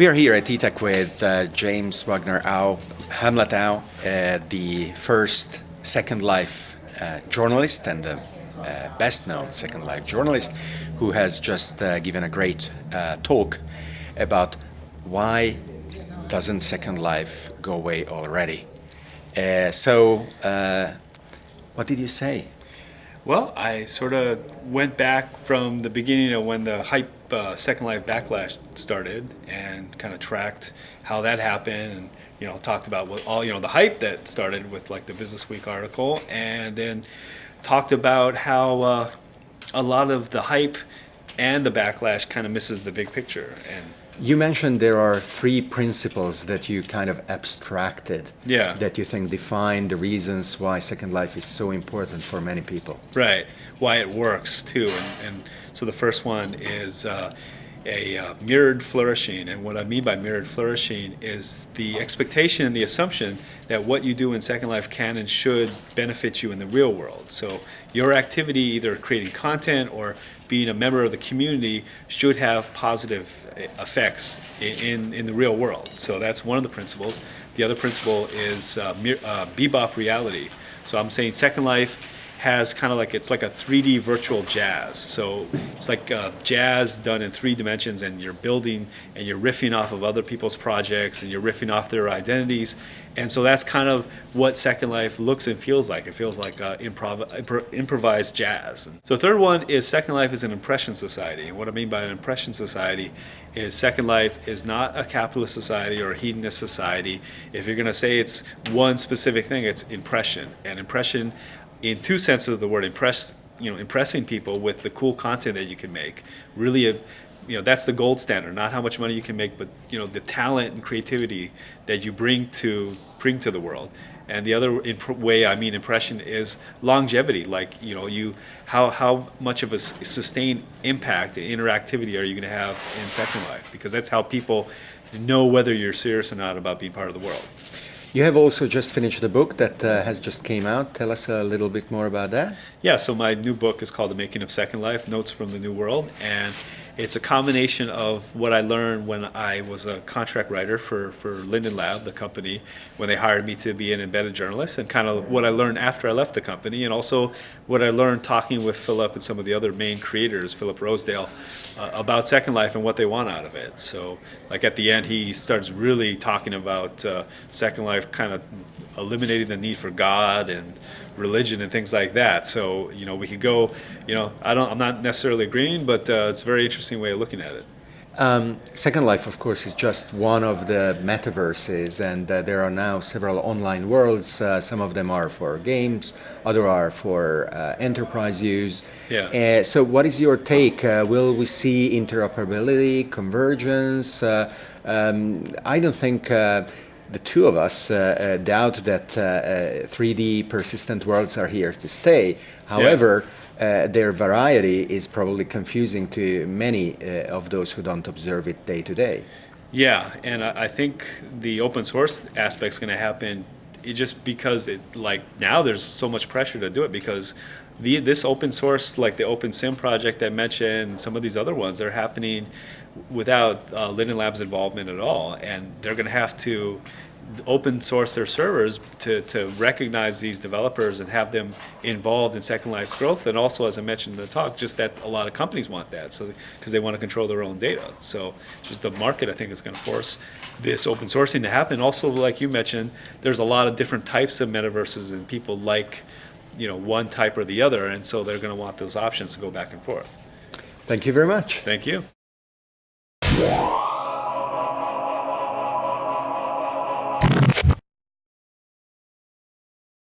We are here at ETech with uh, James Wagner Au, Hamlet Au, uh, the first Second Life uh, journalist and the uh, best known Second Life journalist who has just uh, given a great uh, talk about why doesn't Second Life go away already. so, what did you say? Well, I sort of went back from the beginning of when the hype uh, Second Life Backlash started and kind of tracked how that happened and you know talked about what all you know the hype that started with like the Business Week article and then talked about how uh, a lot of the hype and the backlash kind of misses the big picture and you mentioned there are three principles that you kind of abstracted yeah. that you think define the reasons why Second Life is so important for many people. Right, why it works too. And, and so the first one is uh, a uh, mirrored flourishing. And what I mean by mirrored flourishing is the expectation and the assumption that what you do in Second Life can and should benefit you in the real world. So your activity, either creating content or being a member of the community, should have positive effects in, in the real world. So that's one of the principles. The other principle is uh, uh, bebop reality. So I'm saying Second Life has kind of like it's like a 3D virtual jazz. So it's like uh, jazz done in three dimensions, and you're building and you're riffing off of other people's projects, and you're riffing off their identities. And so that's kind of what Second Life looks and feels like. It feels like uh, improv imp improvised jazz. So third one is Second Life is an impression society. And what I mean by an impression society is Second Life is not a capitalist society or a hedonist society. If you're going to say it's one specific thing, it's impression. And impression in two senses of the word, impress you know impressing people with the cool content that you can make. Really, a, you know that's the gold standard. Not how much money you can make, but you know the talent and creativity that you bring to bring to the world. And the other way I mean impression is longevity. Like you know you how how much of a sustained impact and interactivity are you going to have in Second Life? Because that's how people know whether you're serious or not about being part of the world. You have also just finished a book that uh, has just came out. Tell us a little bit more about that. Yeah, so my new book is called The Making of Second Life, Notes from the New World. And it's a combination of what I learned when I was a contract writer for, for Linden Lab, the company, when they hired me to be an embedded journalist, and kind of what I learned after I left the company, and also what I learned talking with Philip and some of the other main creators, Philip Rosedale, uh, about Second Life and what they want out of it. So, like at the end, he starts really talking about uh, Second Life kind of eliminating the need for God and religion and things like that. So you know we could go, you know, I don't, I'm not necessarily agreeing, but uh, it's a very interesting way of looking at it. Um, Second Life, of course, is just one of the metaverses, and uh, there are now several online worlds. Uh, some of them are for games, other are for uh, enterprise use. Yeah. Uh, so, what is your take? Uh, will we see interoperability, convergence? Uh, um, I don't think the two of us uh, uh, doubt that uh, 3D persistent worlds are here to stay. However, yeah. their variety is probably confusing to many of those who don't observe it day to day. Yeah, and I think the open source aspect is going to happen just because it like now there's so much pressure to do it because the this open source like the OpenSim project I mentioned some of these other ones they're happening without uh, Linden Lab's involvement at all. And they're going to have to open source their servers to, to recognize these developers and have them involved in Second Life's growth. And also, as I mentioned in the talk, just that a lot of companies want that, so because they want to control their own data. So just the market, I think, is going to force this open sourcing to happen. Also, like you mentioned, there's a lot of different types of metaverses, and people like you know one type or the other, and so they're going to want those options to go back and forth. Thank you very much. Thank you.